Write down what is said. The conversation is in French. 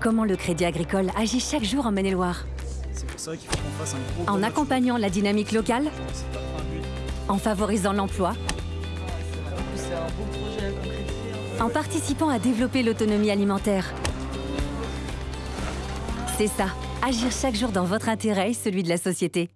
Comment le Crédit Agricole agit chaque jour en Maine-et-Loire En accompagnant la dynamique locale En favorisant l'emploi En participant à développer l'autonomie alimentaire. C'est ça, agir chaque jour dans votre intérêt et celui de la société.